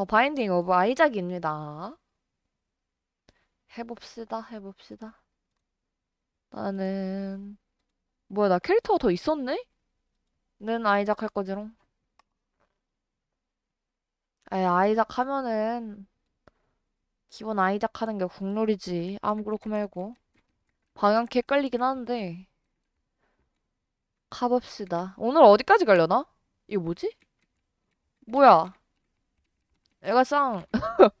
The Binding of Isaac입니다. 해봅시다, 해봅시다. 나는, 뭐야, 나 캐릭터가 더 있었네? 는 아이작 할 거지롱. 에 아이작 하면은, 기본 아이작 하는 게 국룰이지. 아무 그렇고 말고. 방향키 헷갈리긴 하는데. 가봅시다. 오늘 어디까지 가려나? 이거 뭐지? 뭐야? 애가 쌍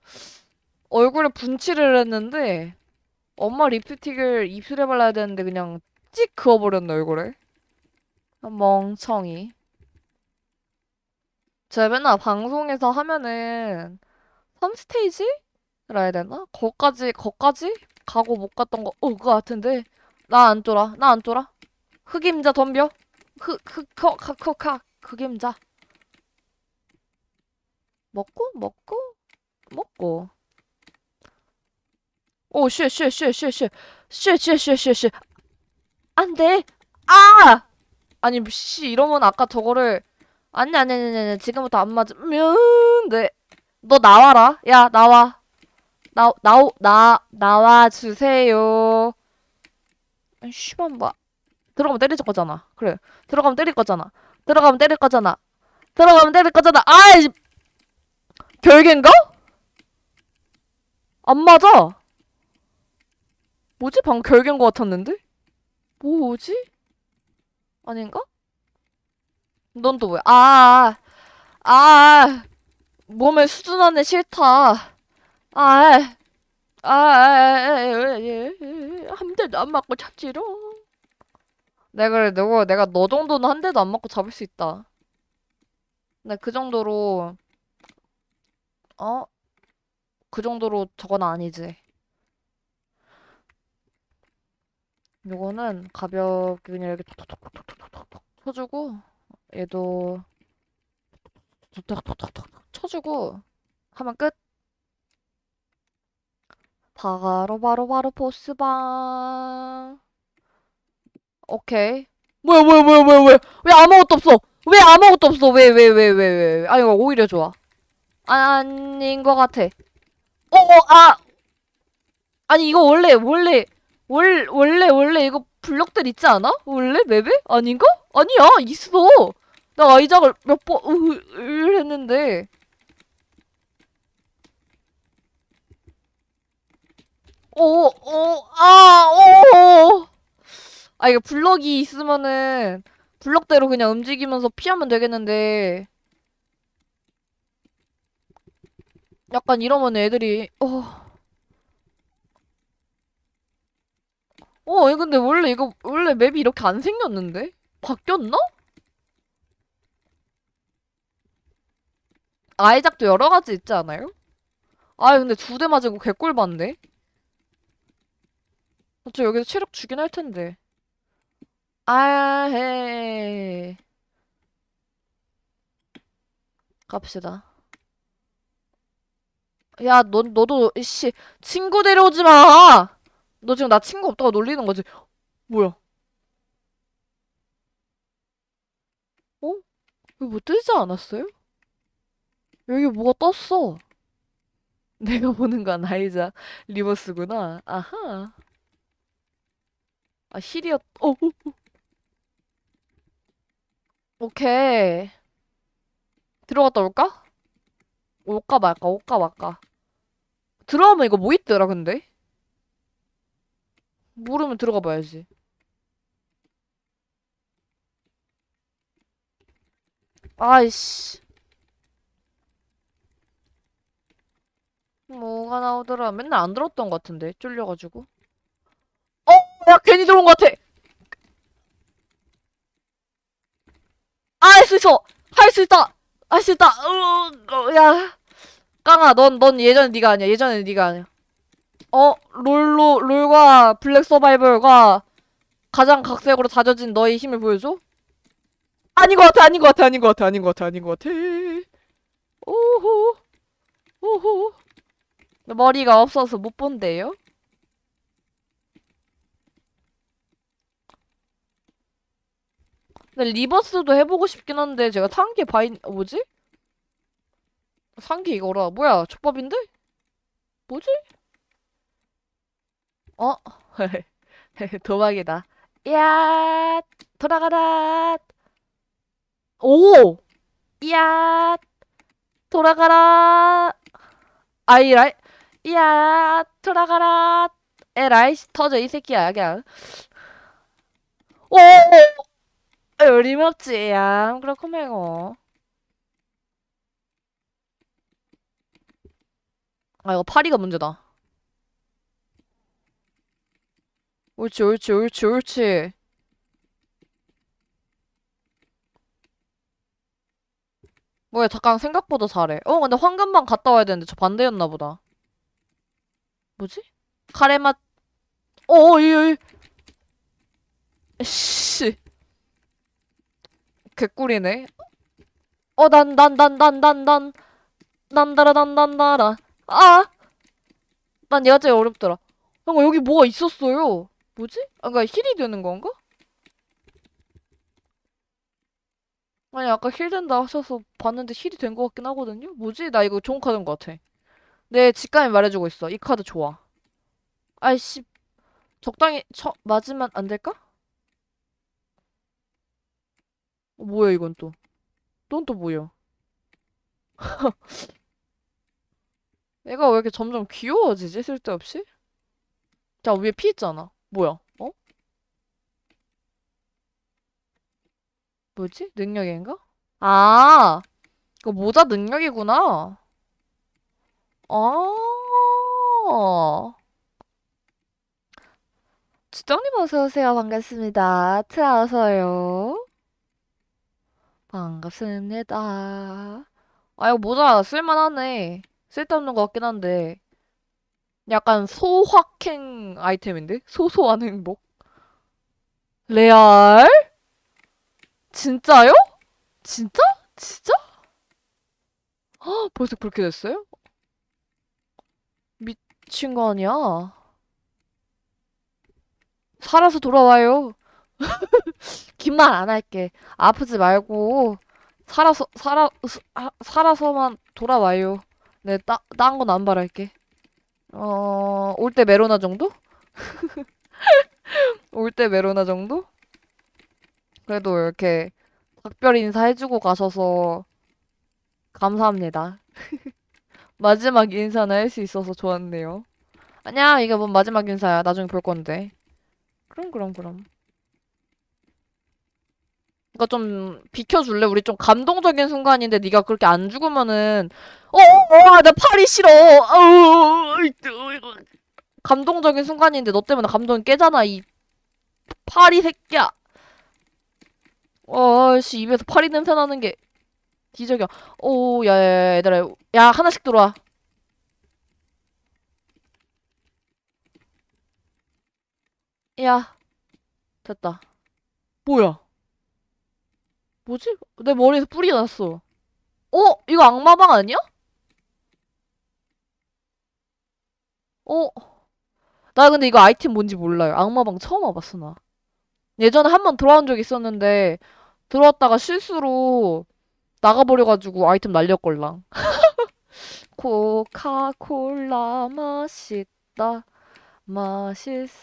얼굴에 분칠을 했는데 엄마 립스틱을 입술에 발라야 되는데 그냥 찍 그어버렸네 얼굴에. 멍청이. 제가 맨날 방송에서 하면은 3스테이지 라 해야 되나? 거까지 거까지? 가고 못 갔던 거 어, 그거 같은데. 나 안 쫄아 나 안 쫄아. 흑임자 덤벼. 흑흑커카커카 흑임자 먹고 먹고 먹고 오, 쉣, 쉣, 쉣, 쉣, 쉣. 쉣, 쉣, 쉣, 쉣, 쉣. 안 돼. 아! 아니, 씨, 이러면 아까 저거를. 아니, 아니, 아니, 아니, 지금부터 안 맞으면, 네. 너 나와라. 야, 나와. 나, 나오, 나, 나와 주세요. 씨발, 뭐. 들어가면 때릴 거잖아. 그래. 들어가면 때릴 거잖아. 들어가면 때릴 거잖아. 들어가면 때릴 거잖아. 아이! 별개인가? 안 맞아. 뭐지? 방금 결계인 것 같았는데? 뭐지? 아닌가? 넌 또 뭐야? 아, 아, 아, 몸에 수준 안에 싫다. 아, 아, 아, 한 대도 안 맞고 잡지롱. 내가 그래, 누구, 내가 너 정도는 한 대도 안 맞고 잡을 수 있다. 근데 그 정도로, 어? 그 정도로 저건 아니지. 요거는 가볍게 그냥 이렇게 톡톡톡톡톡톡톡 쳐주고 얘도 톡톡톡톡톡 쳐주고 하면 끝. 바로 바로 바로 보스방. 오케이. 뭐야 뭐야 뭐야 뭐야 왜? 왜 아무것도 없어? 왜 아무것도 없어? 왜 왜 왜 왜 왜? 아 이거 오히려 좋아. 아닌 것 같아. 어, 어, 아! 아니 이거 원래 원래 월, 원래, 원래 이거 블럭들 있지 않아? 원래 맵에? 아닌가? 아니야, 있어. 나 아이작을 몇 번, 으, 으, 했는데. 오, 오, 아, 오. 아, 이거 블럭이 있으면은, 블럭대로 그냥 움직이면서 피하면 되겠는데. 약간 이러면 애들이, 어. 어, 근데 원래 이거, 원래 맵이 이렇게 안 생겼는데? 바뀌었나? 아이작도 여러 가지 있지 않아요? 아, 근데 두 대 맞고 개꿀 봤네? 저 여기서 체력 주긴 할 텐데. 아, 헤. 갑시다. 야, 너, 너도, 이씨, 친구 데려오지 마! 너 지금 나 친구 없다고 놀리는 거지? 뭐야? 어? 여기 뭐 뜨지 않았어요? 여기 뭐가 떴어. 내가 보는 건 아이자 리버스구나. 아하. 아, 힐이었, 어, 어, 어. 오케이. 들어갔다 올까? 올까 말까, 올까 말까. 들어가면 이거 뭐 있더라, 근데? 모르면 들어가 봐야지. 아이씨. 뭐가 나오더라. 맨날 안 들었던 것 같은데. 쫄려가지고. 어? 야, 괜히 들어온 것 같아. 아, 할 수 있어. 할 수 있다. 할 수 있다. 으, 어, 야. 깡아, 넌, 넌 예전에 네가 아니야. 예전에 네가 아니야. 어? 롤로, 롤과 블랙 서바이벌과 가장 각색으로 다져진 너의 힘을 보여줘? 아닌 것 같아, 아닌 것 같아, 아닌 것 같아, 아닌 것 같아, 아닌 것 같아. 오호, 오호. 머리가 없어서 못 본대요? 근데 리버스도 해보고 싶긴 한데 제가 탄 게 바인, 어, 뭐지? 상기 이거라. 뭐야, 족밥인데? 뭐지? 어? 도박이다. 야, 돌아가라. 오! 야, 돌아가라. 아이라이. 야, 돌아가라. 에라이, 터져, 이 새끼야, 그냥. 오! 어림없지, 야. 그렇고 말고. 아, 이거 파리가 문제다. 옳지, 옳지, 옳지, 옳지. 뭐야, 잠깐 생각보다 잘해. 어, 근데 황금방 갔다 와야 되는데 저 반대였나 보다. 뭐지? 카레 맛. 어, 이, 이. 씨. 개꿀이네. 어, 난, 난, 난, 난, 난, 난. 난다라, 난, 난, 나라. 아! 난 얘가 제일 어렵더라. 뭔가 여기 뭐가 있었어요. 뭐지? 아, 그니까 힐이 되는 건가? 아니, 아까 힐 된다 하셔서 봤는데 힐이 된 것 같긴 하거든요? 뭐지? 나 이거 좋은 카드인 것 같아. 내 직감이 말해주고 있어. 이 카드 좋아. 아이씨, 적당히 쳐, 맞으면 안 될까? 어, 뭐야, 이건 또. 넌 또 뭐야? 얘가 왜 이렇게 점점 귀여워지지? 쓸데없이? 자, 위에 피 있잖아. 뭐야? 어? 뭐지? 능력인가? 아, 이거 모자 능력이구나. 아, 주정님 어서오세요. 반갑습니다. 트라서요. 반갑습니다. 아, 이거 모자 쓸만하네. 쓸데없는 것 같긴 한데. 약간 소확행 아이템인데? 소소한 행복. 레알? 진짜요? 진짜? 진짜? 헉, 벌써 그렇게 됐어요? 미친 거 아니야? 살아서 돌아와요. 긴 말 안 할게. 아프지 말고 살아서 살아 스- 아, 살아서만 돌아와요. 네, 따, 딴 건 안 바랄게. 어, 올 때 메로나 정도? 올 때 메로나 정도? 그래도 이렇게 작별 인사 해주고 가셔서 감사합니다. 마지막 인사는 할수 있어서 좋았네요. 아니야, 이게 뭔 마지막 인사야. 나중에 볼 건데. 그럼, 그럼, 그럼. 이거 좀 비켜줄래? 우리 좀 감동적인 순간인데 네가 그렇게 안 죽으면은 어, 어, 어, 나 팔이 싫어. 아우, 감동적인 순간인데 너 때문에 감동이 깨잖아, 이 파리 새끼야. 어, 씨, 입에서 파리 냄새 나는 게 기적이야. 오, 야, 야, 야, 얘들아. 야, 하나씩 들어와. 야, 됐다. 뭐야? 뭐지? 내 머리에서 뿌리 났어. 어? 이거 악마방 아니야? 어? 나 근데 이거 아이템 뭔지 몰라요. 악마방 처음 와봤어, 나. 예전에 한 번 들어온 적 있었는데, 들어왔다가 실수로 나가버려가지고 아이템 날렸걸랑. 코카콜라 맛있다. 맛있으면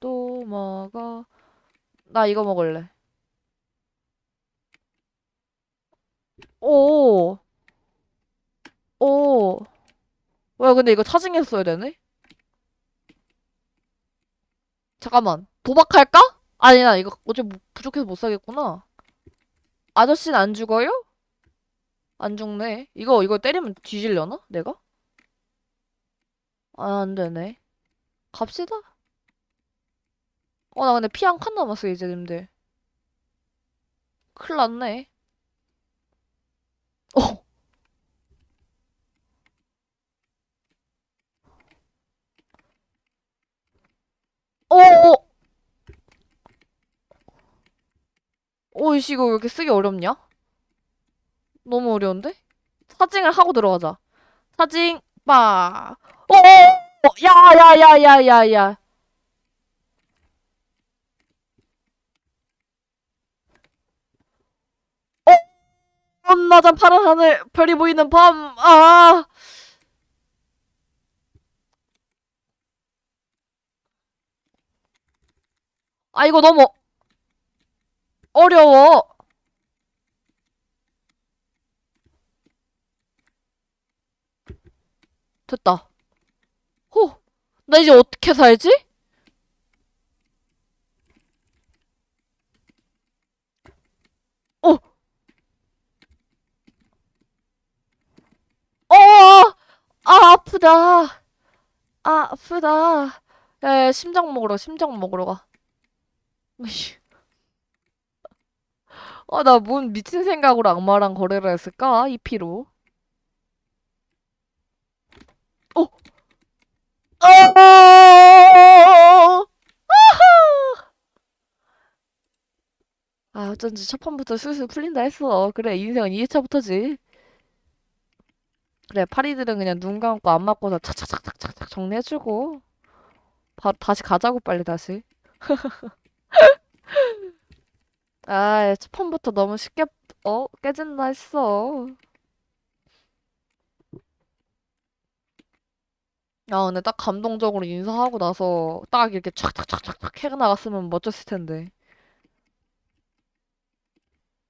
또 먹어. 나 이거 먹을래. 오, 오. 왜 근데 이거 차징했어야 되네? 잠깐만. 도박할까? 아니, 나 이거 어제 뭐 부족해서 못 사겠구나. 아저씨는 안 죽어요? 안 죽네. 이거, 이거 때리면 뒤질려나? 내가? 아, 안 되네. 갑시다. 어, 나 근데 피 한 칸 남았어, 이제 님들. 큰일 났네. 어, 어, 어, 어, 이씨, 이거 왜 이렇게 쓰기 어렵냐? 너무 어려운데? 사징을 하고 들어가자. 사징, 빠. 어, 어, 어, 야, 야, 야, 야, 야, 야. 낮은 파란 하늘, 별이 보이는 밤, 아! 아, 이거 너무 어려워. 됐다. 호! 나 이제 어떻게 살지? 어! 어! 아, 아프다. 아, 아프다. 야, 야, 심장 먹으러, 심장 먹으러 가. 으이씨. 아, 나뭔 미친 생각으로 악마랑 거래를 했을까? 이 피로. 어! 어! 아, 어쩐지 첫 판부터 슬슬 풀린다 했어. 그래, 인생은 2회차부터지. 그래, 파리들은 그냥 눈 감고 안 맞고서 착착착착착 정리해주고. 바로 다시 가자고, 빨리 다시. 아, 첫 판부터 너무 쉽게, 어? 깨진다 했어. 야, 근데 딱 감동적으로 인사하고 나서 딱 이렇게 촥촥촥촥촥 해가 나갔으면 멋졌을 텐데.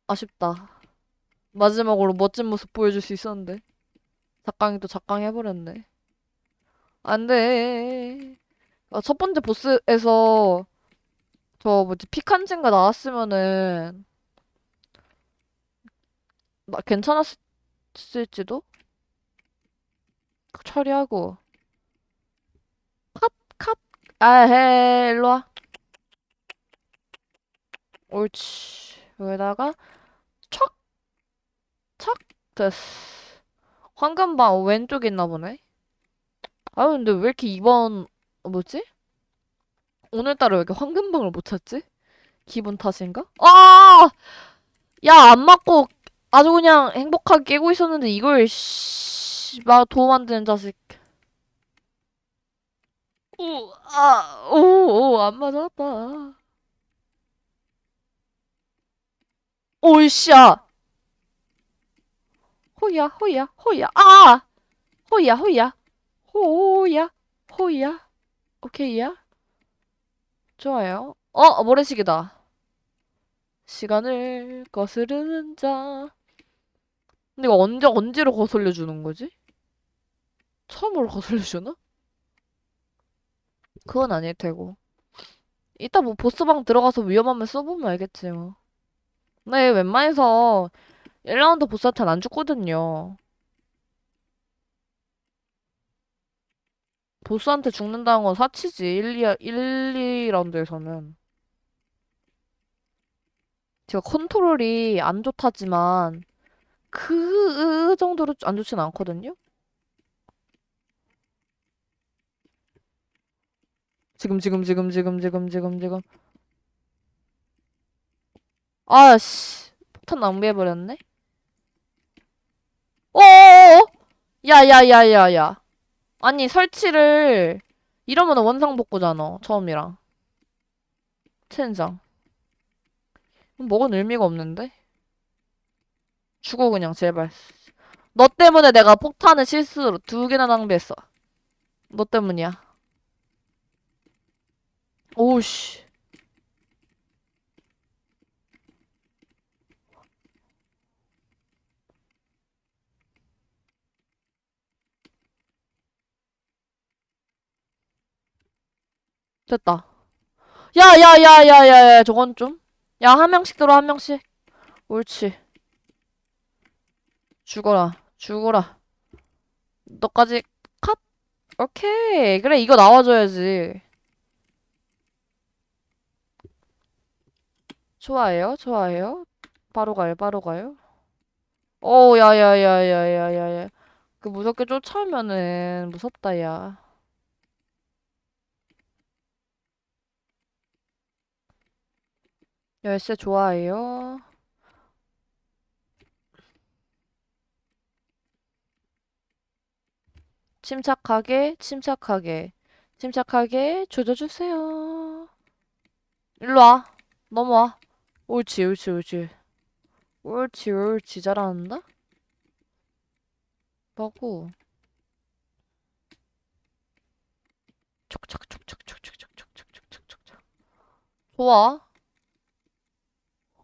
아쉽다. 마지막으로 멋진 모습 보여줄 수 있었는데. 작강이 또 작강 해버렸네. 안 돼. 아, 첫 번째 보스에서 저 뭐지 피칸진가 나왔으면은 나 괜찮았을지도? 처리하고. 컷, 컷. 아헤, 일로 와. 옳지. 여기다가 촥, 촥, 됐어. 황금방 왼쪽에 있나 보네. 아 근데 왜 이렇게 이번 뭐지? 오늘따라 왜 이렇게 황금방을 못 찾지? 기분 탓인가? 아! 야, 안 맞고 아주 그냥 행복하게 깨고 있었는데 이걸 씨, 막 도움 안 되는 자식. 오, 아, 오, 오, 안 맞았다. 오이씨야. 호야, 호야, 호야. 아! 호야, 호야. 호야, 호야. 오케이야. 좋아요. 어, 모래시계다. 시간을 거스르는 자. 근데 이거 언제, 언제로 거슬려 주는 거지? 처음으로 거슬려 주나? 그건 아닐 테고. 이따 뭐 보스방 들어가서 위험하면 써보면 알겠지 뭐. 네, 웬만해서 1라운드 보스한테는 안 죽거든요. 보스한테 죽는다는 건 사치지. 1, 2, 1, 2라운드에서는. 제가 컨트롤이 안 좋다지만 그 정도로 안 좋진 않거든요? 지금 지금 지금 지금 지금 지금 지금 아씨 폭탄 낭비해버렸네 어어어. 야야야야야. 아니 설치를 이러면 원상복구잖아 처음이랑. 첸장. 먹은 의미가 없는데? 죽어 그냥 제발. 너 때문에 내가 폭탄을 실수로 두 개나 낭비했어. 너 때문이야. 오우씨 됐다 야 야 야 야 야 야 저건 좀 야 한 명씩 들어 한 명씩 옳지 죽어라 죽어라 너까지 컷 오케이 그래 이거 나와줘야지 좋아해요 좋아해요 바로 가요 바로 가요 오 야 야 야 야 야 야 야 그 무섭게 쫓아오면은 무섭다 야 열쇠 좋아해요 침착하게 침착하게 침착하게 조져주세요 일로 와 넘어와 옳지 옳지 옳지 옳지, 옳지. 잘한다? 하고 촉촉촉촉촉촉촉촉촉촉촉촉 좋아.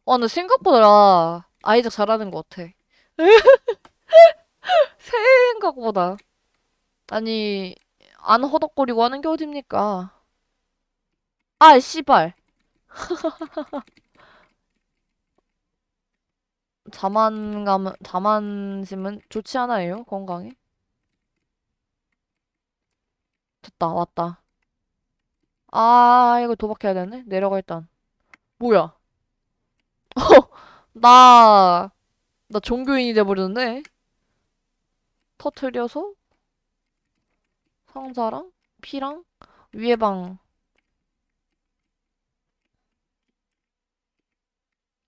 어, 근데 생각보다 아이작 잘하는 것 같아. 생각보다. 아니, 안 허덕거리고 하는 게 어딥니까? 아, 씨발. 자만감은, 자만심은 좋지 않아요, 건강에? 됐다, 왔다. 아, 이거 도박해야 되네? 내려가, 일단. 뭐야? 나, 나 종교인이 돼버렸네? 터트려서 상자랑 피랑 위에 방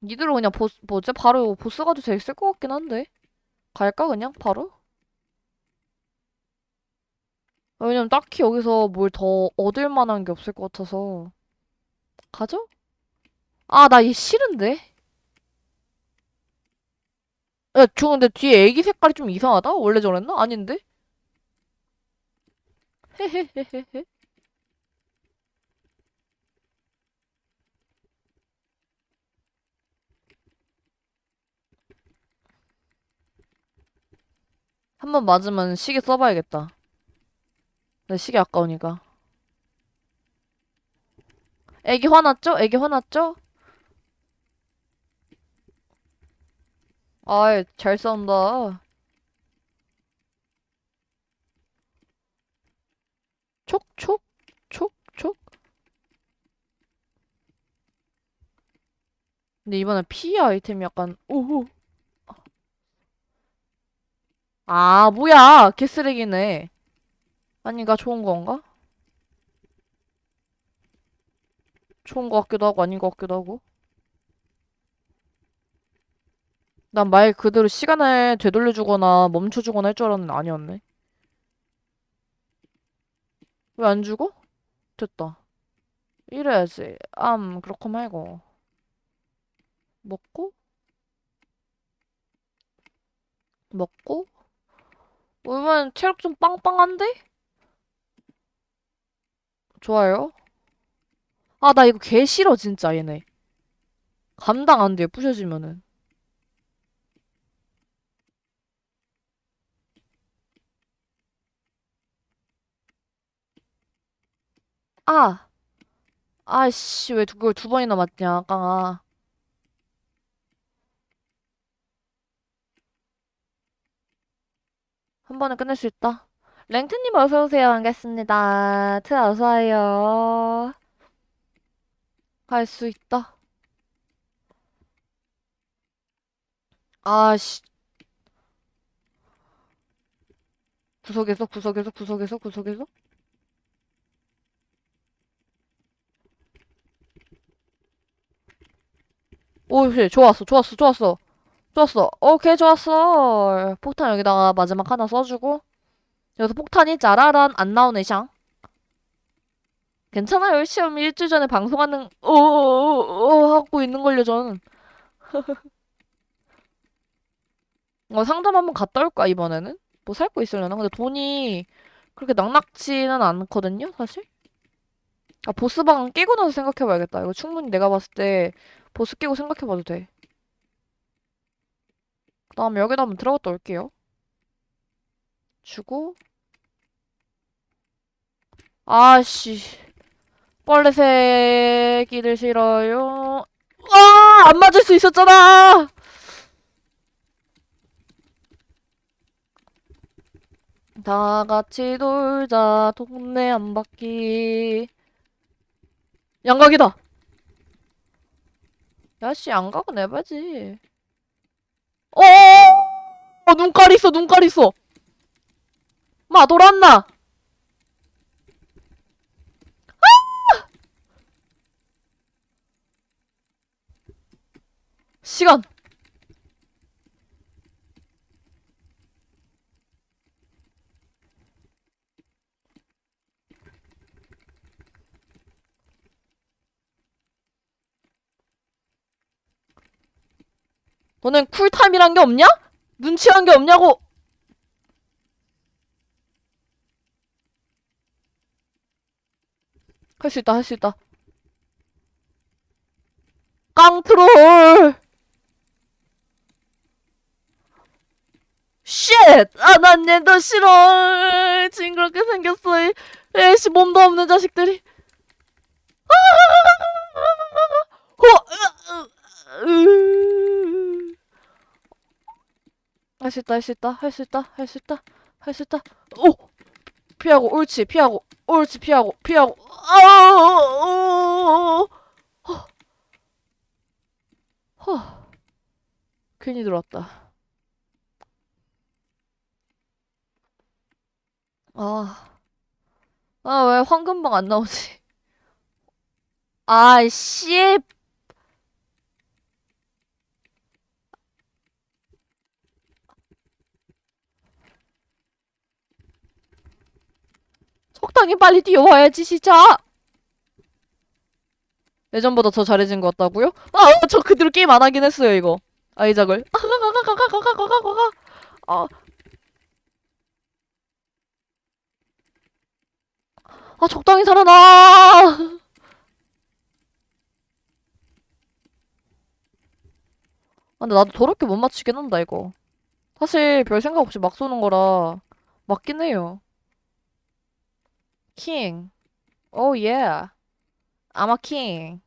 니들은 그냥 보스 뭐지? 바로 보스 가도 됐을 것 같긴 한데 갈까 그냥 바로? 아, 왜냐면 딱히 여기서 뭘 더 얻을 만한 게 없을 것 같아서 가죠? 아 나 얘 싫은데? 야, 저 근데 뒤에 애기 색깔이 좀 이상하다? 원래 저랬나? 아닌데? 헤헤헤헤헤 한 번 맞으면 시계 써봐야겠다 내 시계 아까우니까 애기 화났죠? 애기 화났죠? 아이 잘 싸운다. 촉촉 촉촉. 근데 이번에 피해 아이템이 약간 오호 아 뭐야. 개쓰레기네. 아닌가 좋은 건가? 좋은 것 같기도 하고 아닌 것 같기도 하고 난 말 그대로 시간을 되돌려주거나 멈춰주거나 할 줄 알았는데 아니었네. 왜 안 죽어? 됐다. 이래야지. 암 그렇고 말고 먹고? 먹고? 오면 체력 좀 빵빵한데? 좋아요. 아 나 이거 개 싫어 진짜 얘네. 감당 안 돼 부셔지면은 아 아씨 왜 그걸 두 번이나 맞냐 깡아 한 번에 끝낼 수 있다. 랭트님 어서오세요. 반갑습니다. 트 어서와요. 할수 있다. 아씨. 구석에서 구석에서 구석에서 구석에서 오 씨 좋았어 좋았어 좋았어. 좋았어. 오케이 좋았어. 폭탄 여기다가 마지막 하나 써주고. 여기서 폭탄이 짜라란 안 나오네 샹. 괜찮아요. 시험 일주일 전에 방송하는 어어어 하고 있는걸요 저는. 어 상점 한번 갔다 올까 이번에는? 뭐 살 거 있으려나? 근데 돈이 그렇게 넉넉지는 않거든요 사실? 아 보스방 깨고 나서 생각해봐야겠다. 이거 충분히 내가 봤을 때 보스 깨고 생각해봐도 돼. 그 다음에 여기다 한번 들어갔다 올게요. 주고. 아씨. 빨래새끼들 싫어요. 아! 안 맞을 수 있었잖아! 다 같이 놀자 동네 한 바퀴 양각이다 야씨 양각은 해봐지. 어 어, 눈깔 있어 눈깔 있어. 마 돌았나? 시간 너넨 쿨타임이란 게 없냐? 눈치란 게 없냐고! 할 수 있다, 할 수 있다. 깡트롤! Shit! 아, 난 얘도 싫어! 징그럽게 생겼어. 이 에이씨, 몸도 없는 자식들이. 할 수 있다, 할 수 있다, 할 수 있다, 할 수 있다, 할 수 있다. 오! 피하고, 옳지, 피하고, 옳지, 피하고, 피하고. 아! 허. 허. 괜히 들어왔다. 아. 아, 왜 황금방 안 나오지? 아, 씨. 적당히 빨리 뛰어와야지, 진짜. 예전보다 더 잘해진 것 같다고요? 아, 저 그대로 게임 안 하긴 했어요, 이거. 아이작을. 아, 아, 적당히 살아나! 아, 근데 나도 더럽게 못 맞추긴 한다, 이거. 사실 별 생각 없이 막 쏘는 거라 맞긴 해요. 킹. 오, 예. I'm a king.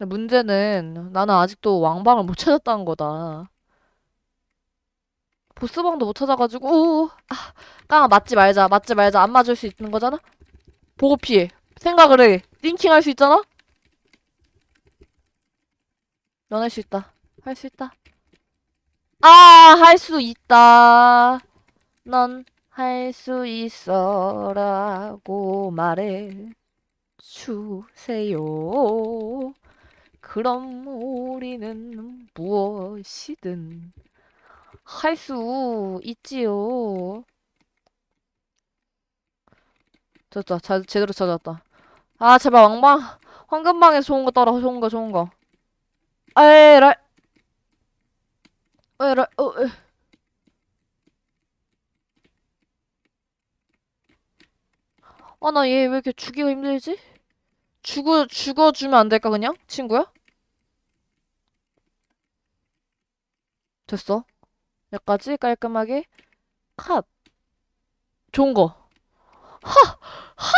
문제는 나는 아직도 왕방을 못 찾았다는 거다. 보스방도 못 찾아가지고, 우, 아, 깡아, 맞지 말자, 맞지 말자, 안 맞을 수 있는 거잖아? 보고 피해. 생각을 해. 띵킹 할 수 있잖아? 넌 할 수 있다. 할 수 있다. 아, 할 수 있다. 넌 할 수 있어라고 말해 주세요. 그럼 우리는 무엇이든 할 수 있지요. 됐다. 자, 제대로 찾았다. 아, 제발 왕방, 황금방에 좋은 거 따라, 좋은 거, 좋은 거. 에라이. 에라이, 어, 에. 아, 나 얘 왜 이렇게 죽이가 힘들지? 죽어, 죽어주면 안 될까, 그냥? 친구야? 됐어. 여기까지 깔끔하게. 컷. 좋은 거. 하! 하!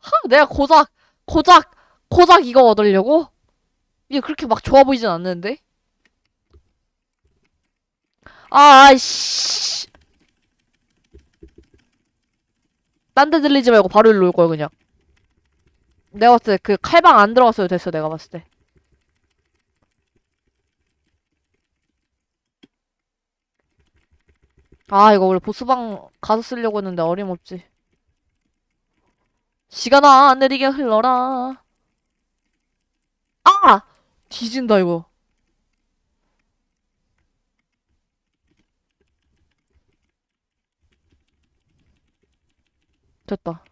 하! 내가 고작, 고작, 고작 이거 얻으려고? 이게 그렇게 막 좋아 보이진 않는데? 아, 아이씨. 딴 데 들리지 말고 바로 일로 올 걸, 그냥. 내가 봤을 때 그 칼방 안 들어갔어도 됐어, 내가 봤을 때. 아, 이거 원래 보스방 가서 쓰려고 했는데 어림없지. 시간아, 느리게 흘러라. 아! 뒤진다, 이거. 됐다.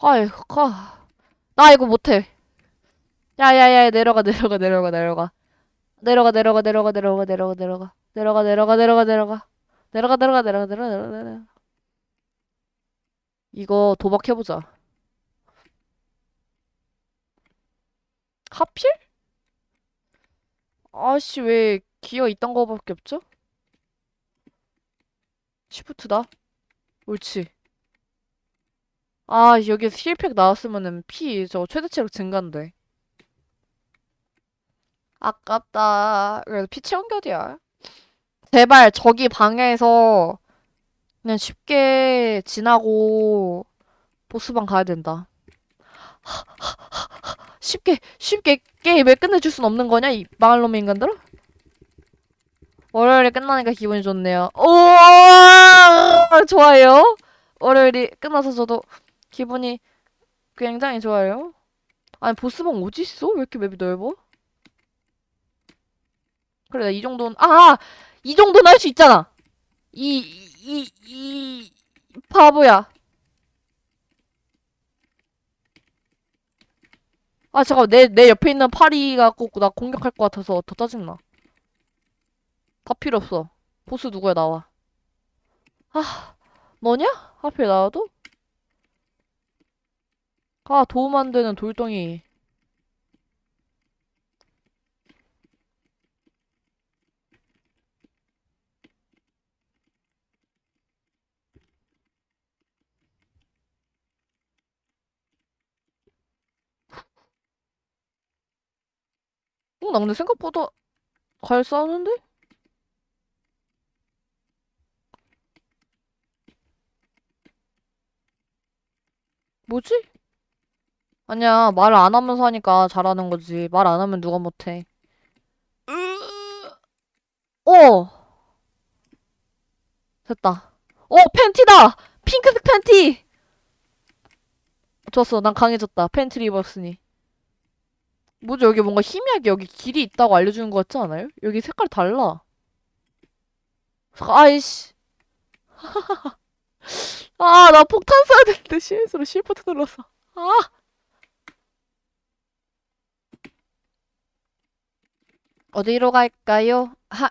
아이, 가. 나 이거 못해. 야야야, 내려가, 내려가, 내려가, 내려가. 내려가, 내려가, 내려가, 내려가, 내려가, 내려가. 내려가, 내려가, 내려가, 내려가. 내려가, 내려가, 내려가, 내려가, 내려가, 내려가. 이거 도박해보자. 하필? 아씨, 왜 기어 있던 거밖에 없죠? 시프트다. 옳지. 아, 여기 힐팩 나왔으면은 피, 저 최대치로 증가인데. 아깝다. 그래도 피 채운 겨디야. 제발 저기 방향에서 그냥 쉽게 지나고 보스방 가야 된다. 쉽게 쉽게 게임을 끝내줄 순 없는 거냐 이 망할 놈의 인간들아? 월요일에 끝나니까 기분이 좋네요. 오 좋아요. 월요일이 끝나서 저도 기분이 굉장히 좋아요. 아니 보스방 어디 있어? 왜 이렇게 맵이 넓어? 그래 나 이 정도는 아! 이 정도는 할 수 있잖아. 이, 이, 이, 바보야. 아, 잠깐, 내, 내 옆에 있는 파리가 꼭 나 공격할 것 같아서 더 짜증나. 다 필요 없어. 보스 누구야, 나와. 아, 너냐? 하필 나와도? 아, 도움 안 되는 돌덩이. 어, 나 근데 생각보다 잘 싸우는데? 뭐지? 아니야, 말을 안 하면서 하니까 잘하는 거지. 말 안 하면 누가 못해. 어! 됐다. 어, 팬티다! 핑크색 팬티! 좋았어, 난 강해졌다. 팬티를 입었으니. 뭐지, 여기 뭔가 희미하게 여기 길이 있다고 알려주는 것 같지 않아요? 여기 색깔 달라. 아이씨. 아, 나 폭탄 쏴야 되는데 실수로 시프트 눌렀어. 아! 어디로 갈까요? 하,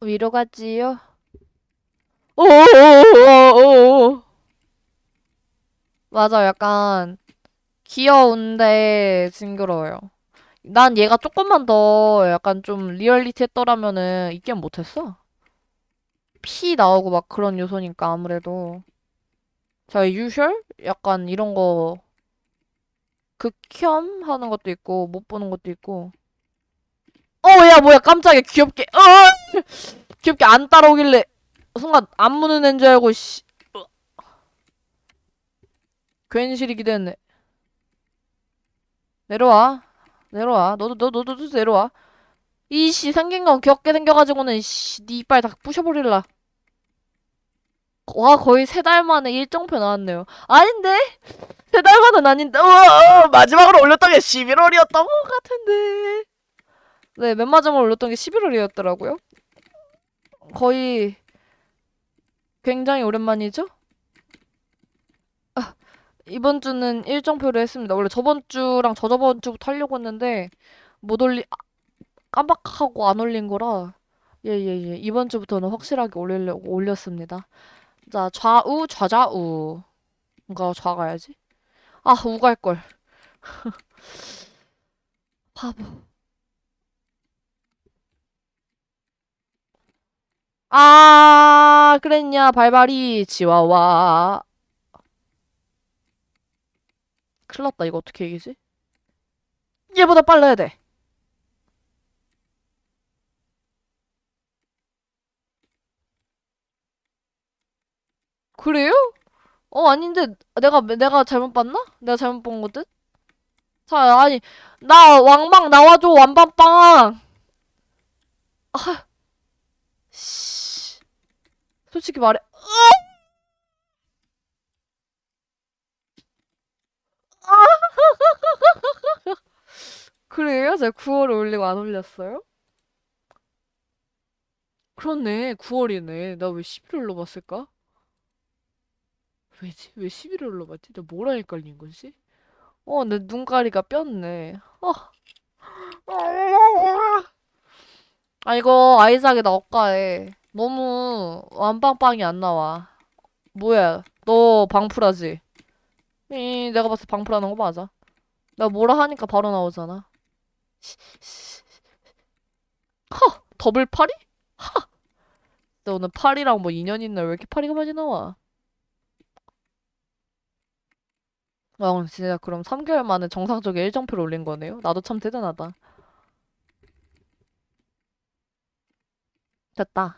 위로 가지요? 오오오오오. 맞아, 약간 귀여운데 징그러워요. 난 얘가 조금만 더 약간 좀 리얼리티 했더라면은 이 게임 못했어. 피 나오고 막 그런 요소니까 아무래도. 자, 유셜? 약간 이런 거 극혐 하는 것도 있고 못 보는 것도 있고. 어, 야, 뭐야, 깜짝이야, 귀엽게. 어! 귀엽게 안 따라오길래 순간 안 무는 애인 줄 알고 씨. 어. 괜시리 기대했네. 내려와. 내려와. 너도 너도 너도 내려와. 이씨 생긴 건 귀엽게 생겨가지고는 씨, 네 이빨 다 부셔버릴라. 와 거의 세 달 만에 일정표 나왔네요. 아닌데? 세 달 만은 아닌데. 우와, 마지막으로 올렸던 게 11월이었던 것 같은데. 네, 맨 마지막으로 올렸던 게 11월이었더라고요. 거의 굉장히 오랜만이죠? 아, 이번 주는 일정표를 했습니다. 원래 저번 주랑 저저번 주부터 하려고 했는데 못 올리 아, 깜빡하고 안 올린 거라 예예예 이번 주부터는 확실하게 올리려고 올렸습니다. 자 좌우 좌좌우 뭔가 좌가야지. 아 우갈 걸. 바보. 아 그랬냐 발발이 치와와. 큰일 났다 이거 어떻게 이기지? 얘보다 빨라야 돼. 그래요? 어, 아닌데, 내가, 내가 잘못 봤나? 내가 잘못 본 거든? 자, 아니, 나 왕방 나와줘, 완빵빵! 아, 씨. 솔직히 말해. 그래요? 제가 9월에 올리고 안 올렸어요? 그렇네, 9월이네. 나 왜 11월로 봤을까? 왜지? 왜 11월로 봤지? 나 뭐라 헷갈린 거지? 어, 내 눈가리가 뼈네. 어. 아, 이거 아이작이 나 억가해. 너무 완빵빵이 안 나와. 뭐야, 너 방풀하지? 이, 내가 봤을 때 방풀하는 거 맞아. 내가 뭐라 하니까 바로 나오잖아. 허! 더블 파리? 하! 너 오늘 파리랑 뭐 인연 있나? 왜 이렇게 파리가 많이 나와? 와, 진짜 그럼 3개월 만에 정상적인 일정표를 올린 거네요? 나도 참 대단하다. 됐다.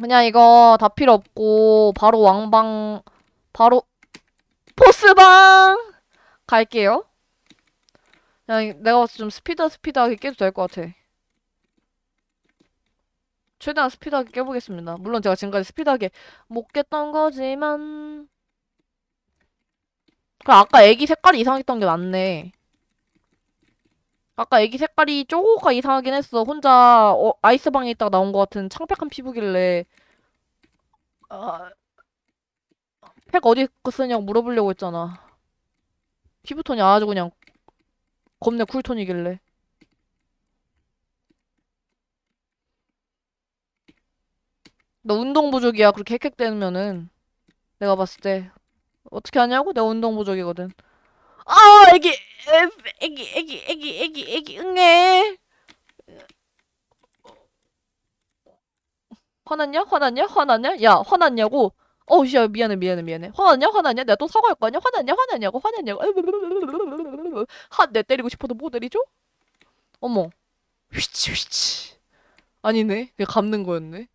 그냥 이거 다 필요 없고 바로 왕방 바로 보스방 갈게요. 그냥 내가 봤을 때 좀 스피드 스피드하게 깨도 될 것 같아. 최대한 스피드하게 깨보겠습니다. 물론 제가 지금까지 스피드하게 못 깼던 거지만 그럼 아까 애기 색깔이 이상했던 게 맞네. 아까 애기 색깔이 쪼가 이상하긴 했어. 혼자 어, 아이스방에 있다가 나온 것 같은 창백한 피부길래 아, 팩 어디 거 쓰냐고 물어보려고 했잖아. 피부톤이 아주 그냥 겁내 쿨톤이길래. 너 운동 부족이야. 그렇게 헥헥대면은 내가 봤을 때 어떻게 하냐고? 내가 운동 부족이거든. 아, 애기, 에, 애기, 애기, 애기, 애기, 애기, 응애. 화났냐? 화났냐? 화났냐? 야, 화났냐고? 어우, 씨, 야, 미안해, 미안해, 미안해. 화났냐? 화났냐? 내가 또 사과할 거 아니야? 화났냐? 화났냐고? 화났냐고? 하, 내 때리고 싶어도 못 때리죠? 어머. 휘치, 휘치. 아니네. 그냥 감는 거였네.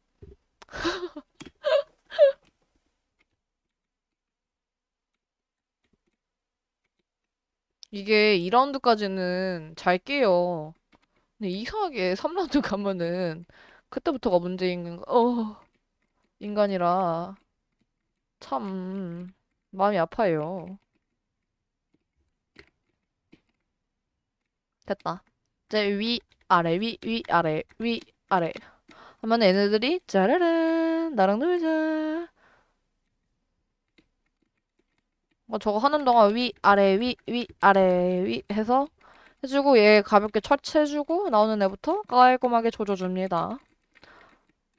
이게 2라운드까지는 잘 깨요. 근데 이상하게 3라운드 가면은 그때부터가 문제인 어, 인간이라 참 마음이 아파요. 됐다. 이제 위, 아래, 위, 위, 아래, 위, 아래. 하면 얘네들이 짜라란 나랑 놀자. 어, 저거 하는 동안 위, 아래, 위, 위, 아래, 위 해서 해주고 얘 가볍게 처치해주고 나오는 애부터 깔끔하게 조져줍니다.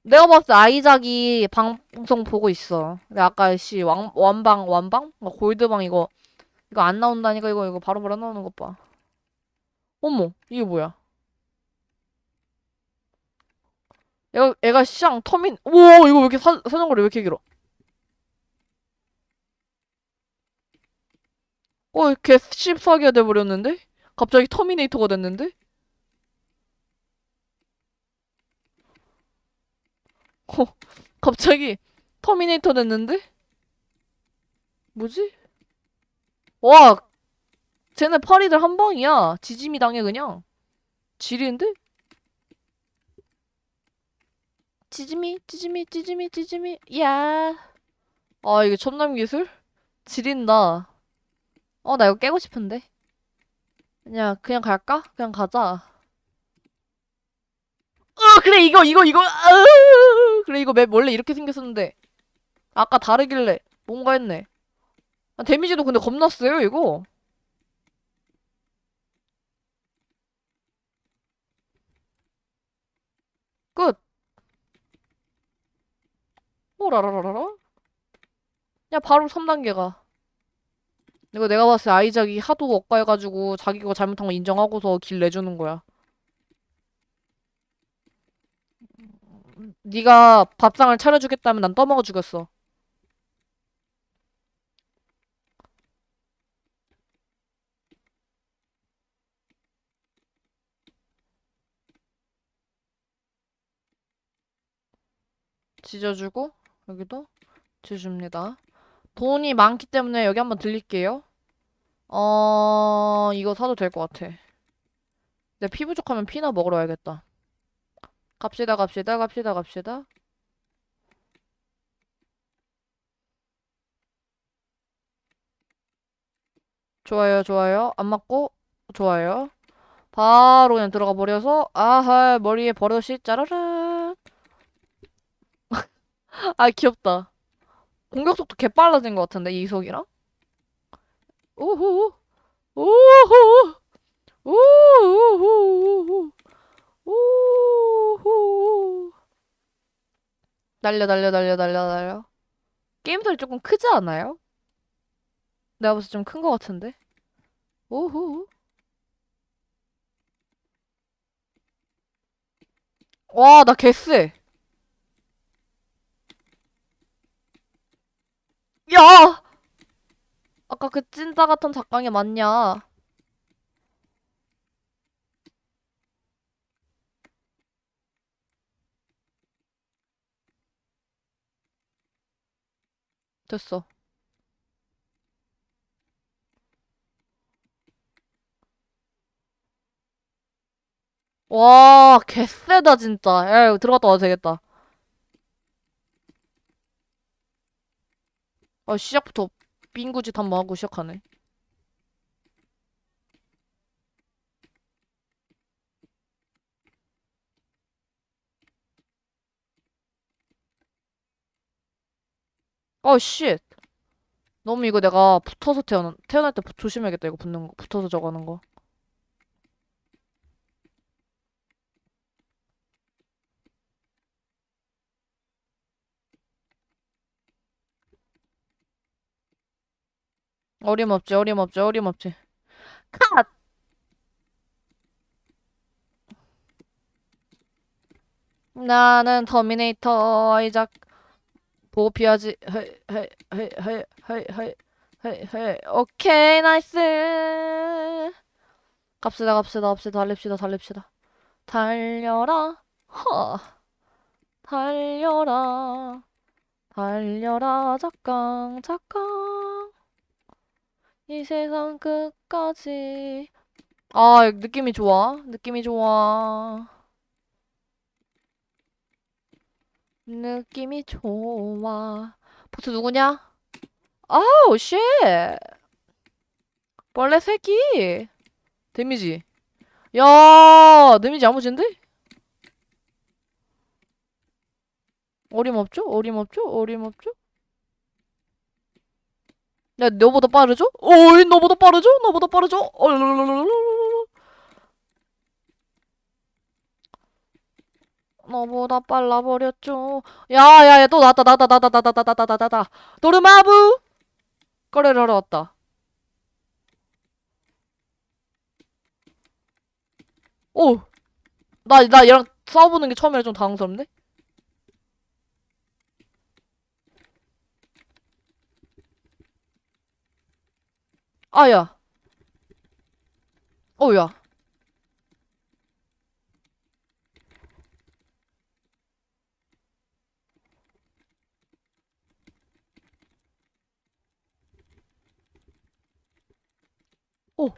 내가 봤을 때 아이작이 방송 보고 있어. 근데 아까 씨 왕, 완방 완방? 뭐 골드방 이거 이거 안 나온다니까 이거 이거 바로 바로 나오는 것 봐. 어머 이게 뭐야? 얘가 얘가 시장 터민 우와 이거 왜 이렇게 사, 사정거리 왜 이렇게 길어? 어, 걔 씹사기가 돼버렸는데? 갑자기 터미네이터가 됐는데? 어, 갑자기 터미네이터 됐는데? 뭐지? 와, 쟤네 파리들 한 방이야. 지짐이 당해 그냥. 지리는데? 지짐이, 지짐이, 지짐이, 지짐이, 야. 아, 이게 첨남 기술? 지린다. 어, 나 이거 깨고 싶은데. 그냥, 그냥 갈까? 그냥 가자. 어, 그래, 이거, 이거, 이거, 아으, 그래, 이거 맵 원래 이렇게 생겼었는데. 아까 다르길래, 뭔가 했네. 아, 데미지도 근데 겁나 세요, 이거. 끝. 오라라라라. 야, 바로 3단계가. 이거 내가 봤을 때 아이작이 하도 억까해가지고 자기가 잘못한 거 인정하고서 길 내주는 거야. 네가 밥상을 차려주겠다면 난 떠먹어 주겠어. 지져주고 여기도 지줍니다. 돈이 많기 때문에 여기 한번 들릴게요. 어... 이거 사도 될 것 같아. 내 피 부족하면 피나 먹으러 와야겠다. 갑시다 갑시다 갑시다 갑시다. 좋아요 좋아요. 안 맞고 좋아요. 바로 그냥 들어가 버려서 아하 머리에 버릇이 짜라란. 아 귀엽다. 공격 속도 개 빨라진 것 같은데 이속이랑? 오호 오호 오호 오호 날려 날려 날려 날려 날려. 게임 소리 조금 크지 않아요? 내가 때좀큰 것 같은데? 오호 와나 개쎄 야 아까 그 찐따 같은 작강이 맞냐 됐어 와, 개쎄다, 진짜. 야, 이거 들어갔다 와도 되겠다. 아, 시작부터 빙구짓 한번 하고 시작하네. 어, shit. 너무 이거 내가 붙어서 태어난, 태어날 때 부- 조심해야겠다. 이거 붙는 거. 붙어서 저거 하는 거. 어림없지, 어림없지, 어림없지. 컷! 나는 터미네이터 hey hey hey 오케이 nice! 갑시다 갑시다 갑시다. 달립시다 달립시다. 달려라. 허! 달려라. 달려라 작강 작강 이 세상 끝까지 아 느낌이 좋아 느낌이 좋아 느낌이 좋아 보스 누구냐 아우 shit 벌레 새끼 데미지 야 데미지 야무진데? 어림없죠? 어림없죠? 어림없죠? 야 너보다 빠르죠? 어이 너보다 빠르죠? 너보다 빠르죠? 얼르르르르르르. 너보다 빨라버렸죠 야야야 또 나왔다 나왔다 나왔다 나왔다 나왔다 나왔다 나왔다 도르마부 거래를 하러 왔다 오 나, 나 얘랑 싸워보는 게 처음이라 좀 당황스럽네? 아, 야. 어.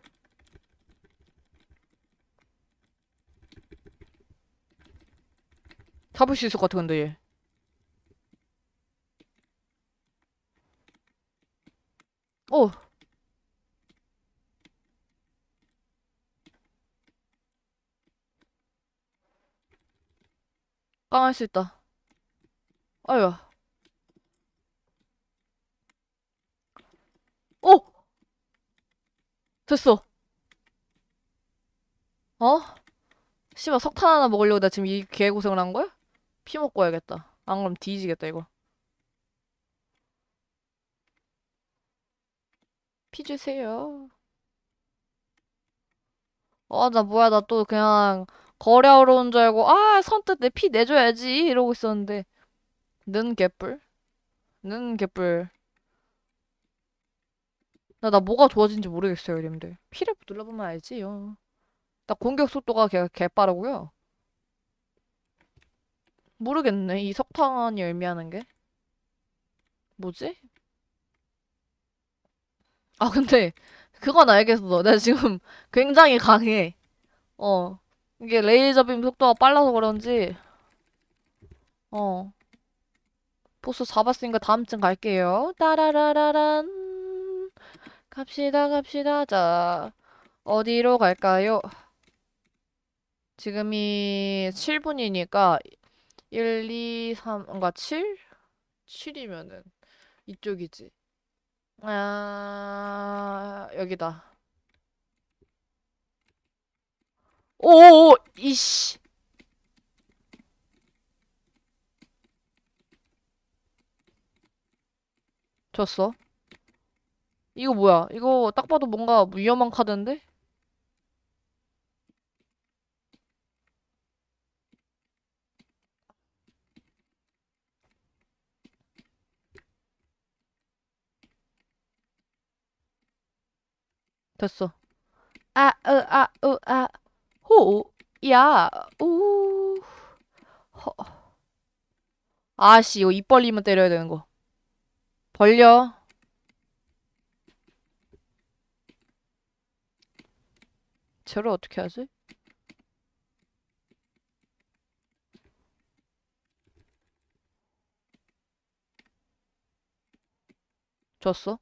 잡을 수 있을 것 같아, 근데 얘. 오. 깡 할 수 있다. 아유. 오! 됐어. 어? 씨발 석탄 하나 먹으려고 나 지금 이 개고생을 한 거야? 피 먹고 와야겠다. 안 그럼 뒤지겠다, 이거. 피 주세요. 어, 나 뭐야, 나 또 그냥 거래하러 온 줄 알고, 아, 선뜻 내 피 내줘야지. 이러고 있었는데. 는 개뿔? 는 개뿔. 나, 나 뭐가 좋아진지 모르겠어요, 이름들. 피를 눌러보면 알지 요. 나 공격 속도가 개, 개 빠르고요. 모르겠네, 이 석탄이 의미하는 게. 뭐지? 아, 근데, 그건 알겠어. 내가 지금 굉장히 강해. 어. 이게 레이저 빔 속도가 빨라서 그런지, 어. 보스 잡았으니까 다음쯤 갈게요. 따라라라란. 갑시다, 갑시다. 자, 어디로 갈까요? 지금이 7분이니까 1, 2, 3, 뭔가 7? 7이면은 이쪽이지. 아, 여기다. 오오오, 이씨. 졌어. 이거 뭐야? 이거 딱 봐도 뭔가 위험한 카드인데? 됐어. 아, 으, 아, 으, 아, 호, 야, 우, 허. 아씨, 이거 입 벌리면 때려야 되는 거. 벌려. 쟤를 어떻게 하지? 졌어?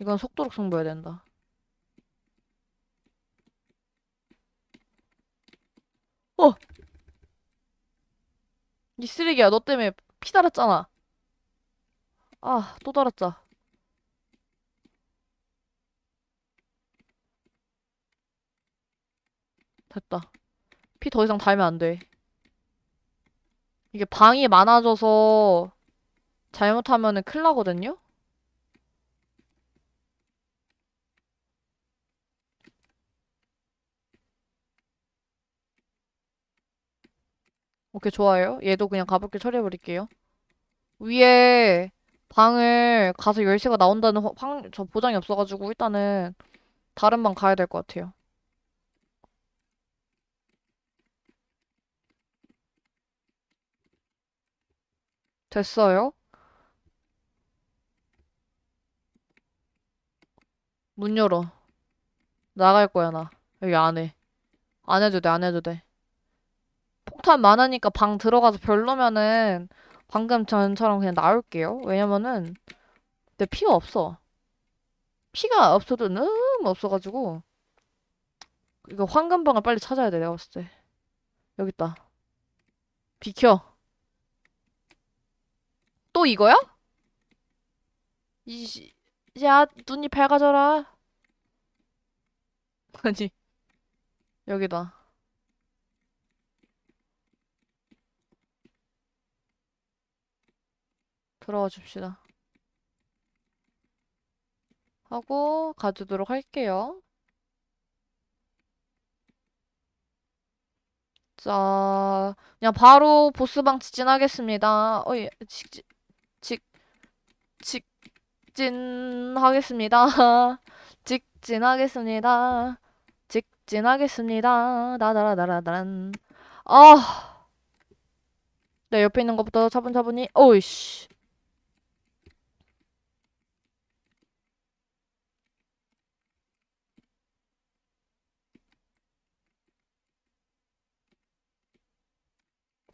이건 속도록 승부해야 된다. 어! 이 쓰레기야. 너 때문에 피 달았잖아. 아 또 달았자. 됐다. 피 더 이상 달면 안 돼. 이게 방이 많아져서 잘못하면은 큰일 나거든요? 오케이, 좋아요. 얘도 그냥 가볍게 처리해버릴게요. 위에 방을 가서 열쇠가 나온다는 확, 확- 저 보장이 없어가지고 일단은 다른 방 가야 될 것 같아요. 됐어요? 문 열어. 나갈 거야, 나. 여기 안 해. 안 해도 돼, 안 해도 돼. 폭탄 많으니까 방 들어가서 별로면은 방금 전처럼 그냥 나올게요. 왜냐면은 내 피가 없어. 피가 없어도 너무 없어가지고 이거 황금방을 빨리 찾아야 돼, 내가 봤을 때. 여기 있다. 비켜. 또 이거야? 이, 야, 눈이 밝아져라. 아니, 여기다. 들어가 줍시다. 하고 가주도록 할게요. 자, 그냥 바로 보스방 직진하겠습니다. 어이, 직진, 직, 직, 직진하겠습니다. 직진하겠습니다. 직진하겠습니다. 나다라다라단. 아, 내 옆에 있는 것부터 차분차분히. 오이씨.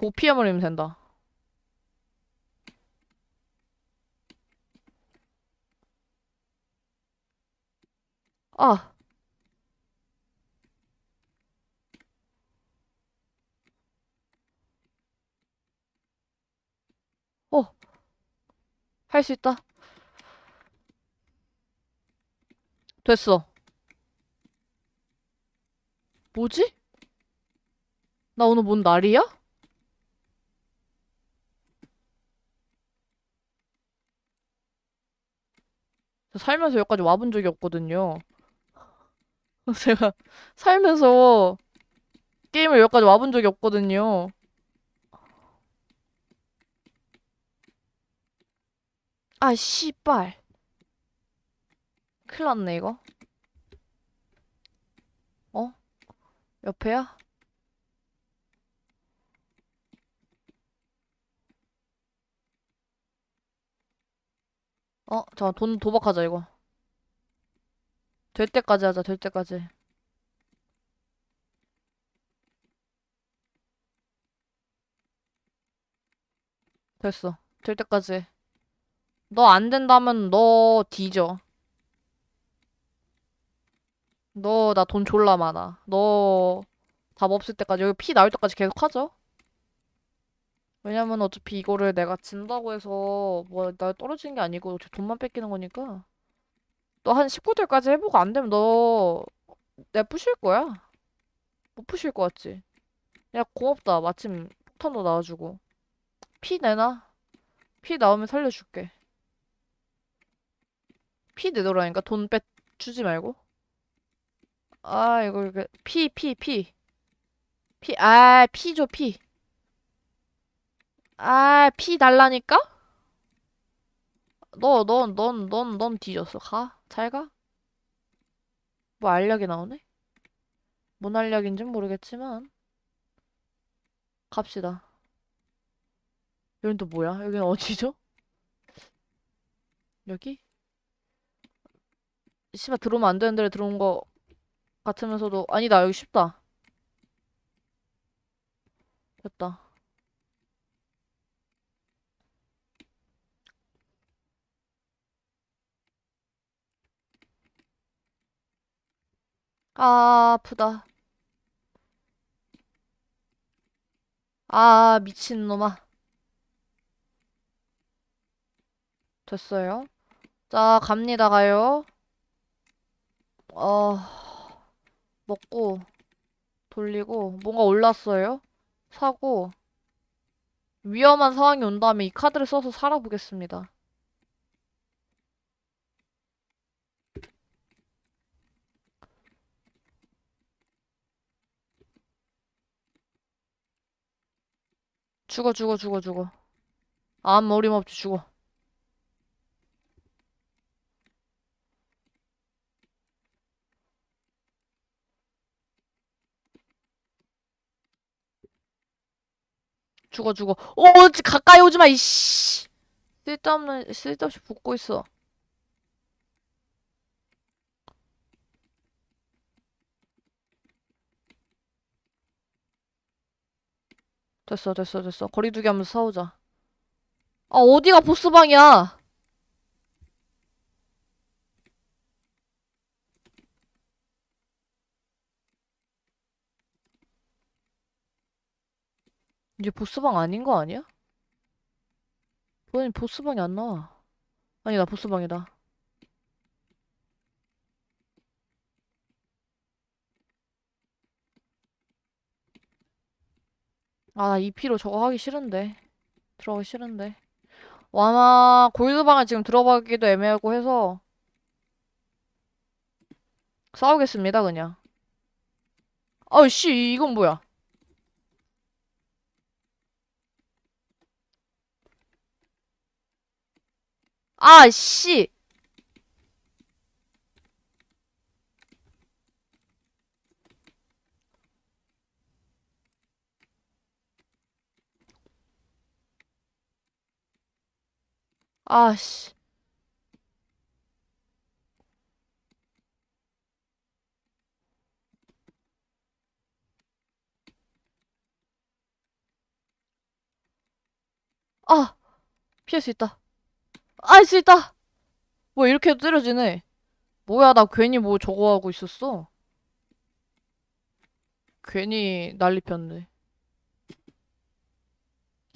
보피해버리면 된다. 아, 어, 할 수 있다. 됐어. 뭐지? 나 오늘 뭔 날이야? 살면서 여기까지 와본 적이 없거든요. 제가 살면서 게임을 여기까지 와본 적이 없거든요. 아, 씨발. 큰일 났네, 이거. 어? 옆에야? 어? 잠깐, 돈 도박하자, 이거. 될 때까지 하자, 될 때까지. 됐어. 될 때까지. 해. 너안 된다면 너 뒤져. 너 나 돈 졸라 많아. 너 답 없을 때까지 여기 피 나올 때까지 계속 하죠. 왜냐면 어차피 이거를 내가 진다고 해서 뭐 나 떨어지는 게 아니고 저 돈만 뺏기는 거니까. 너 한 19대까지 해보고 안 되면 너내 부실 거야. 못 부실 거 같지? 야 고맙다. 마침 폭탄도 나와주고. 피 내놔. 피 나오면 살려줄게. 피 내놓으라니까 돈 빼 주지 말고. 아 이거 이렇게 피피 피. 피, 아, 피 줘, 피. 아, 피 달라니까? 너, 넌, 넌, 넌, 넌 뒤졌어. 가. 잘 가. 뭐 알약이 나오네? 뭔 알약인진 모르겠지만. 갑시다. 여긴 또 뭐야? 여긴 어디죠? 여기? 씨발, 들어오면 안 되는 데로 들어온 거 같으면서도. 아니다, 여기 쉽다. 됐다. 아, 아프다. 아, 미친놈아. 됐어요. 자, 갑니다, 가요. 어, 먹고. 돌리고 뭔가 올랐어요. 사고 위험한 상황이 온다면 이 카드를 써서 살아보겠습니다. 죽어 죽어 죽어 죽어. 아무 어림없지 죽어. 죽어 죽어. 오 지- 가까이 오지 마 이씨. 쓸데없는 쓸데없이 붙고 있어. 됐어 됐어 됐어. 거리두기 하면서 싸우자. 아 어디가 보스방이야? 이제 보스방 아닌 거 아니야? 왜 보스방이 안 나와? 아니다 보스방이다. 아, 나 2피로 저거 하기 싫은데. 들어가기 싫은데. 와마, 골드방을 지금 들어가기도 애매하고 해서 싸우겠습니다, 그냥. 아우, 씨, 이건 뭐야? 아, 씨! 아, 씨. 아! 피할 수 있다. 아, 할 수 있다! 뭐, 이렇게 해도 때려지네. 뭐야, 나 괜히 뭐 저거 하고 있었어. 괜히 난리 폈네.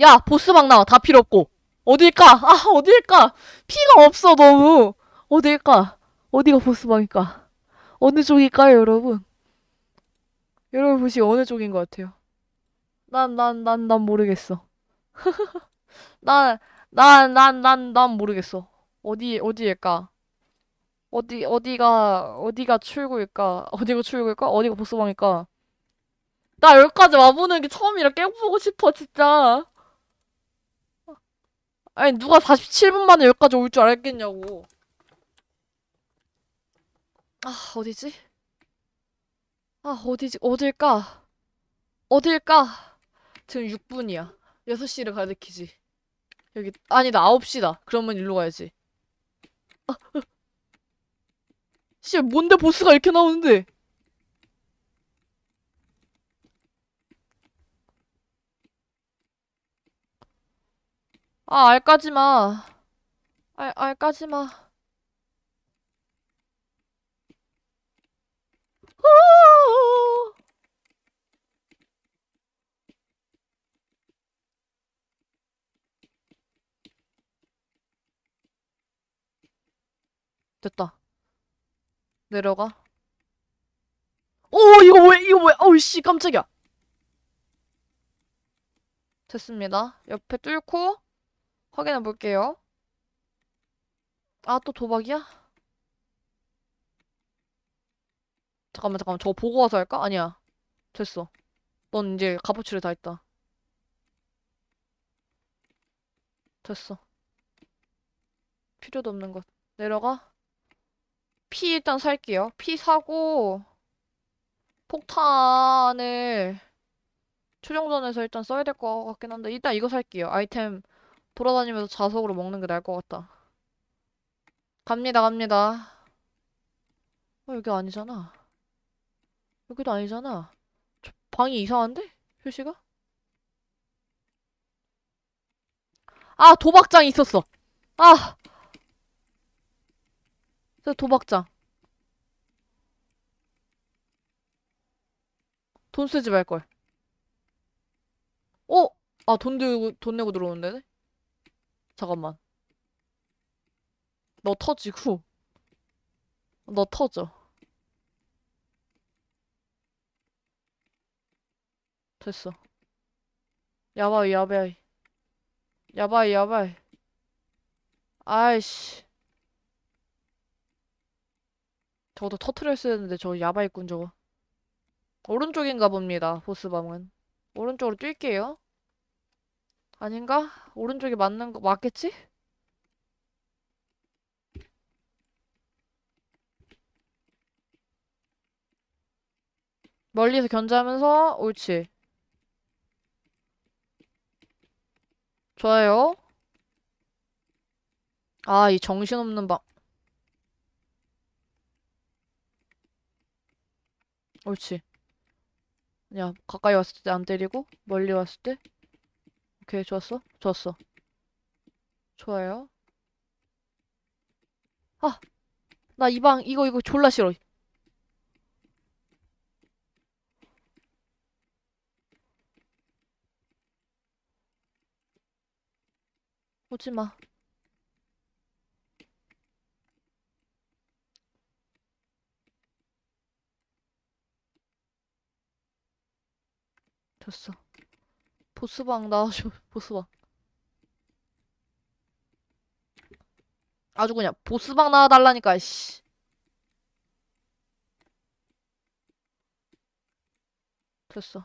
야, 보스방 나와. 다 필요 없고. 어딜까? 아, 어딜까? 피가 없어, 너무. 어딜까? 어디가 보스방일까? 어느 쪽일까요, 여러분? 여러분 보시 어느 쪽인 것 같아요? 난, 난, 난, 난 모르겠어. 난, 난, 난, 난, 난 모르겠어. 어디, 어디일까? 어디, 어디가, 어디가 출구일까? 어디가 출구일까? 어디가 보스방일까? 나 여기까지 와보는 게 처음이라 깨보고 싶어, 진짜. 아니, 누가 47분 만에 여기까지 올 줄 알겠냐고. 아, 어디지? 아, 어디지? 어딜까? 어딜까? 지금 6분이야. 6시를 가리키지. 여기, 아니다, 9시다. 그러면 일로 가야지. 아, 으. 씨, 뭔데 보스가 이렇게 나오는데? 아, 알 까지 마. 알, 알 까지 마. 아! 됐다. 내려가. 오, 이거 뭐야? 이거 뭐야? 어우, 씨, 깜짝이야. 됐습니다. 옆에 뚫고 확인해 볼게요. 아, 또 도박이야? 잠깐만, 잠깐만. 저거 보고 와서 할까? 아니야. 됐어. 넌 이제 값어치를 다 했다. 됐어. 필요도 없는 것. 내려가. 피 일단 살게요. 피 사고 폭탄을 최종전에서 일단 써야 될 것 같긴 한데 일단 이거 살게요. 아이템 돌아다니면서 자석으로 먹는 게 나을 것 같다. 갑니다, 갑니다. 어, 여기 아니잖아. 여기도 아니잖아. 저 방이 이상한데? 표시가? 아, 도박장이 있었어. 아! 저 도박장. 돈 쓰지 말걸. 어? 아, 돈 들고, 돈 내고 들어오는데? 잠깐만. 너 터지고. 너 터져. 됐어. 야바이, 야바이. 야바이, 야바이. 아이씨. 저도 터트렸어야 했는데 저 야바이꾼 저거. 오른쪽인가 봅니다. 보스방은. 오른쪽으로 뛸게요. 아닌가? 오른쪽이 맞는 거 맞겠지? 멀리서 견제하면서 옳지. 좋아요. 아, 이 정신없는 방. 옳지. 야, 가까이 왔을 때 안 때리고, 멀리 왔을 때. 오케이, 좋았어. 좋았어. 좋아요. 아! 나 이 방, 이거, 이거 졸라 싫어. 오지 마. 됐어. 보스방 나와줘, 보스방. 아주 그냥 보스방 나와달라니까, 씨. 됐어.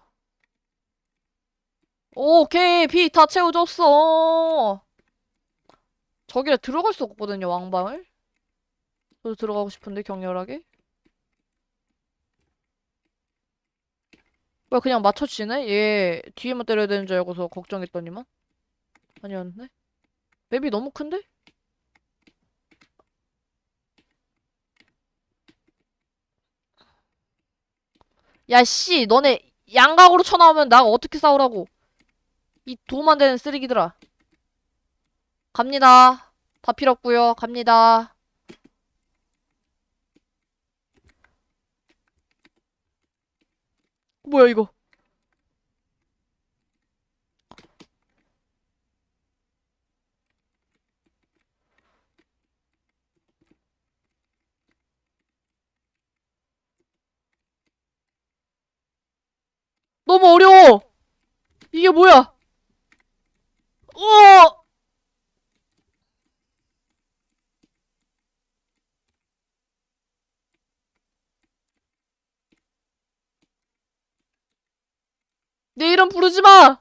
오케이, 비 다 채워줬어. 저기에 들어갈 수 없거든요, 왕방을. 저도 들어가고 싶은데, 격렬하게. 왜 그냥 맞춰지네? 얘 뒤에만 때려야 되는 줄 알고서 걱정했더니만. 아니었네. 맵이 너무 큰데? 야, 씨, 너네 양각으로 쳐나오면 나가 어떻게 싸우라고. 이 도움 안 되는 쓰레기들아. 갑니다. 다 필요 없고요. 갑니다. 뭐야, 이거. 너무 어려워! 이게 뭐야? 어! 내 이름 부르지 마!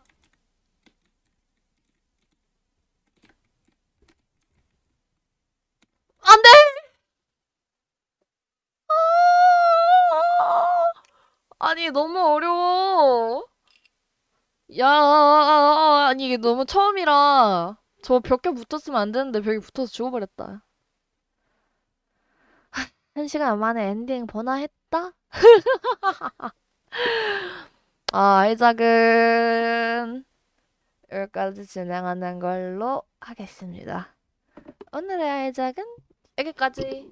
안 돼! 아! 아니, 너무 어려워. 야, 아니, 이게 너무 처음이라. 저 벽에 붙었으면 안 되는데 벽에 붙어서 죽어버렸다. 한 시간 만에 엔딩 번화했다? 아, 아이 작은 여기까지 진행하는 걸로 하겠습니다. 오늘의 아이작은 여기까지.